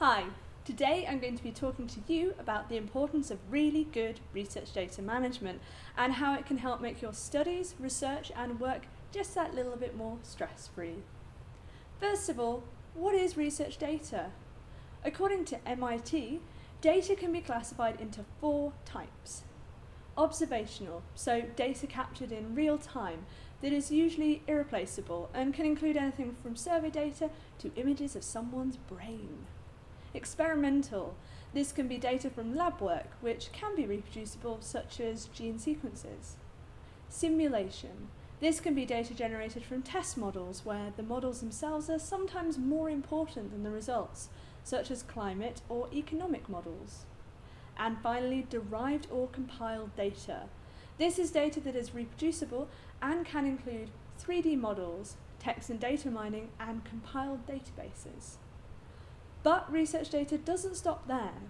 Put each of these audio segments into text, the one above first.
Hi, today I'm going to be talking to you about the importance of really good research data management and how it can help make your studies, research and work just that little bit more stress-free. First of all, what is research data? According to MIT, data can be classified into four types. Observational, so data captured in real time that is usually irreplaceable and can include anything from survey data to images of someone's brain. Experimental. This can be data from lab work, which can be reproducible, such as gene sequences. Simulation. This can be data generated from test models, where the models themselves are sometimes more important than the results, such as climate or economic models. And finally, derived or compiled data. This is data that is reproducible and can include 3D models, text and data mining, and compiled databases. But research data doesn't stop there.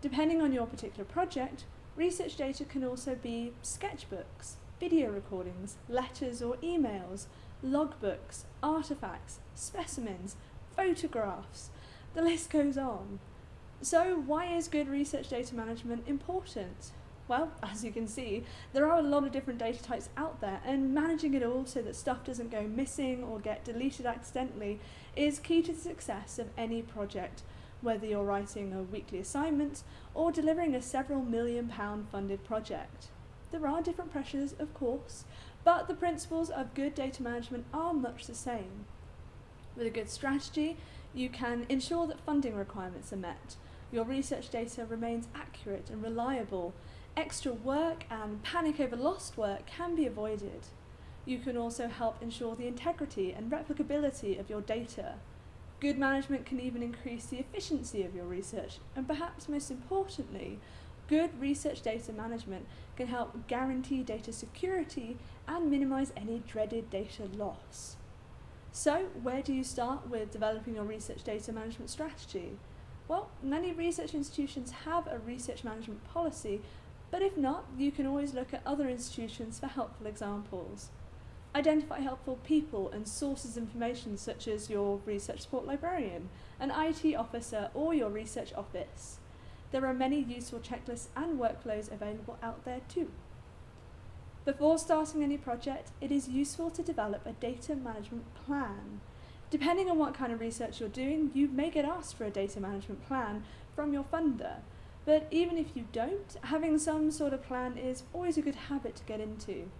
Depending on your particular project, research data can also be sketchbooks, video recordings, letters or emails, logbooks, artifacts, specimens, photographs. The list goes on. So why is good research data management important? Well, as you can see, there are a lot of different data types out there and managing it all so that stuff doesn't go missing or get deleted accidentally is key to the success of any project, whether you're writing a weekly assignment or delivering a several million pound funded project. There are different pressures, of course, but the principles of good data management are much the same. With a good strategy, you can ensure that funding requirements are met, your research data remains accurate and reliable, extra work and panic over lost work can be avoided. You can also help ensure the integrity and replicability of your data. Good management can even increase the efficiency of your research, and perhaps most importantly, good research data management can help guarantee data security and minimize any dreaded data loss. So, where do you start with developing your research data management strategy? Well, many research institutions have a research management policy but if not, you can always look at other institutions for helpful examples. Identify helpful people and sources of information such as your research support librarian, an IT officer or your research office. There are many useful checklists and workflows available out there too. Before starting any project, it is useful to develop a data management plan. Depending on what kind of research you're doing, you may get asked for a data management plan from your funder, but even if you don't, having some sort of plan is always a good habit to get into.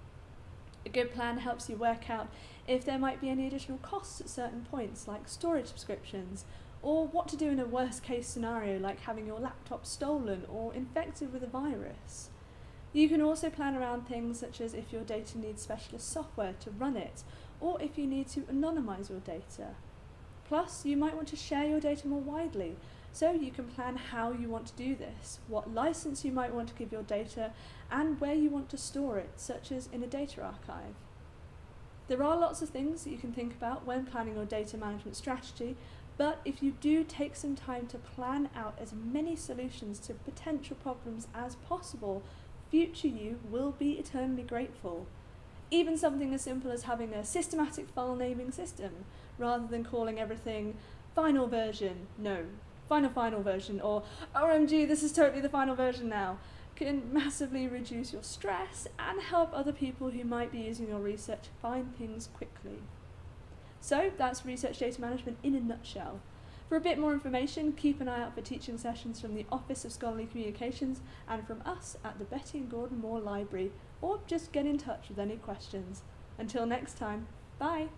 A good plan helps you work out if there might be any additional costs at certain points, like storage subscriptions, or what to do in a worst case scenario like having your laptop stolen or infected with a virus. You can also plan around things such as if your data needs specialist software to run it, or if you need to anonymise your data. Plus, you might want to share your data more widely, so you can plan how you want to do this, what license you might want to give your data, and where you want to store it, such as in a data archive. There are lots of things that you can think about when planning your data management strategy, but if you do take some time to plan out as many solutions to potential problems as possible, future you will be eternally grateful. Even something as simple as having a systematic file naming system, rather than calling everything final version, no, final final version or OMG this is totally the final version now can massively reduce your stress and help other people who might be using your research find things quickly. So that's research data management in a nutshell. For a bit more information, keep an eye out for teaching sessions from the Office of Scholarly Communications and from us at the Betty and Gordon Moore Library, or just get in touch with any questions. Until next time, bye!